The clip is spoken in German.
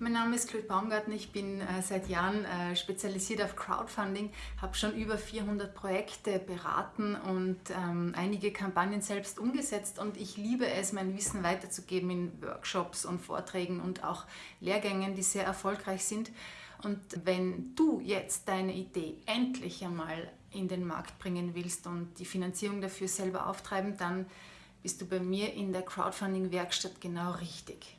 Mein Name ist Claude Baumgarten, ich bin äh, seit Jahren äh, spezialisiert auf Crowdfunding, habe schon über 400 Projekte beraten und ähm, einige Kampagnen selbst umgesetzt und ich liebe es, mein Wissen weiterzugeben in Workshops und Vorträgen und auch Lehrgängen, die sehr erfolgreich sind. Und wenn du jetzt deine Idee endlich einmal in den Markt bringen willst und die Finanzierung dafür selber auftreiben, dann bist du bei mir in der Crowdfunding-Werkstatt genau richtig.